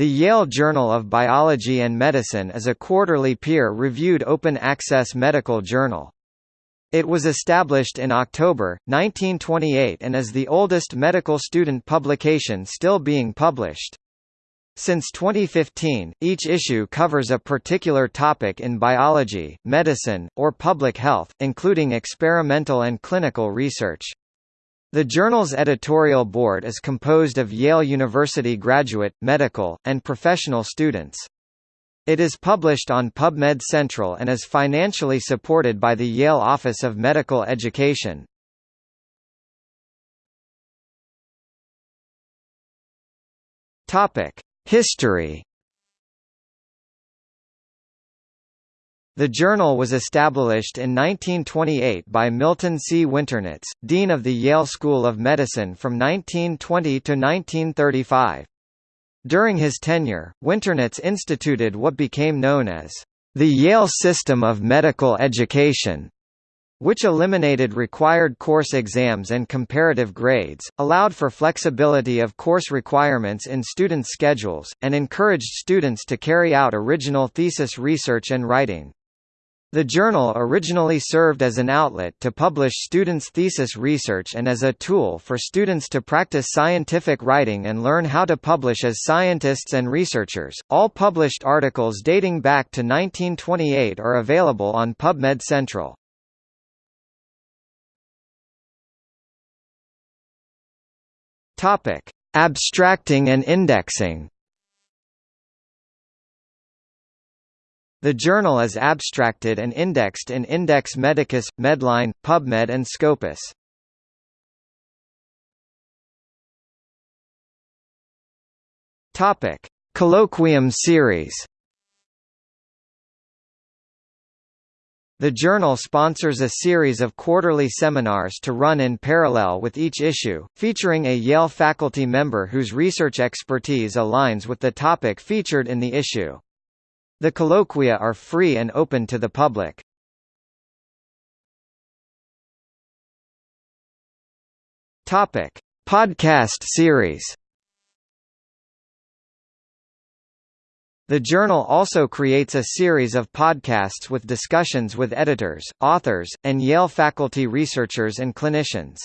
The Yale Journal of Biology and Medicine is a quarterly peer-reviewed open-access medical journal. It was established in October, 1928 and is the oldest medical student publication still being published. Since 2015, each issue covers a particular topic in biology, medicine, or public health, including experimental and clinical research. The journal's editorial board is composed of Yale University graduate, medical, and professional students. It is published on PubMed Central and is financially supported by the Yale Office of Medical Education. History The journal was established in 1928 by Milton C. Winternitz, Dean of the Yale School of Medicine from 1920 to 1935. During his tenure, Winternitz instituted what became known as the Yale System of Medical Education, which eliminated required course exams and comparative grades, allowed for flexibility of course requirements in students' schedules, and encouraged students to carry out original thesis research and writing. The journal originally served as an outlet to publish students' thesis research and as a tool for students to practice scientific writing and learn how to publish as scientists and researchers. All published articles dating back to 1928 are available on PubMed Central. Topic: Abstracting and indexing. The journal is abstracted and indexed in Index Medicus, Medline, PubMed and Scopus. Topic: Colloquium series. The journal sponsors a series of quarterly seminars to run in parallel with each issue, featuring a Yale faculty member whose research expertise aligns with the topic featured in the issue. The colloquia are free and open to the public. Topic: Podcast series. The journal also creates a series of podcasts with discussions with editors, authors, and Yale faculty researchers and clinicians.